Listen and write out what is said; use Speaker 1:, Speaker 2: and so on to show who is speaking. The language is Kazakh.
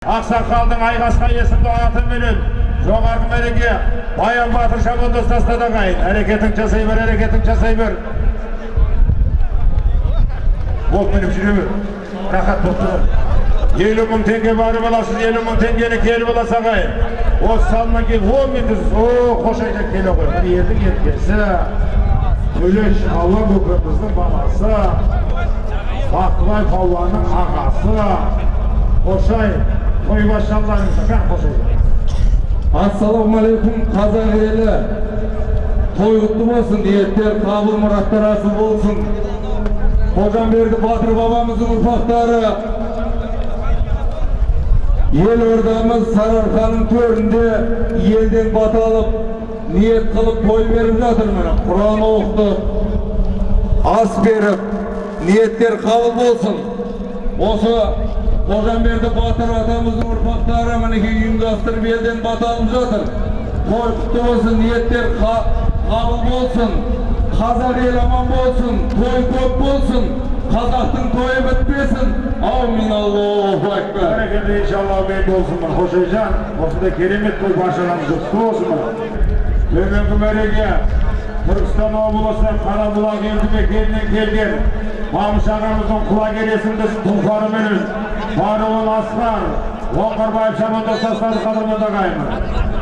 Speaker 1: ақсақалдың айқасқа есімді аты менен жоғарғы мереке баян батыр шабандоз тастады ағайын әрекетің жасай бер әрекетің жасай бер болып мініп жүре бер. Рахат болып тұр. Елу мың теңге барып аласыз елу мың теңгені келіп аласыз ағайын осы салынан кейін он минут о қош айта келе ғой. Бір елдің еркесі төлеш алла көкеміздің баласы бақтыбай палуанның ағасы. Қошай қан қошай
Speaker 2: ассалаумағалейкум қазақ елі. Той құтты болсын ниеттер қабыл мұраттар асыл болсын. Қожамберді батыр бабамыздың ұрпақтары. Елордамыз сарыарқаның төрінде елден бата алып ниет қылып той беріп жатыр міне. Құран оқытып ас беріп ниеттер қабыл болсын. Осы қожамберді батыр атамыздың ұрпақтары мінекей ұйымдастырып елден бата алып жатыр той құтты болсын ниеттер қа- қабыл болсын қазақ ел аман болсын той көп болсын қазақтың тойы бітпесін аумин аллаху акбар
Speaker 1: бәрекелді иншалла мен болсынмын қошайжан осындай керемет той баршаларыңыз құтты болсын төменгі мәреге түркістан облысы қарабұлақ елді мекенінен келген мамыш ағамыздың құлагер есімді тұлпарыменен баруын асқар оңғарбаев шабандоз тастады қадірменді ағайын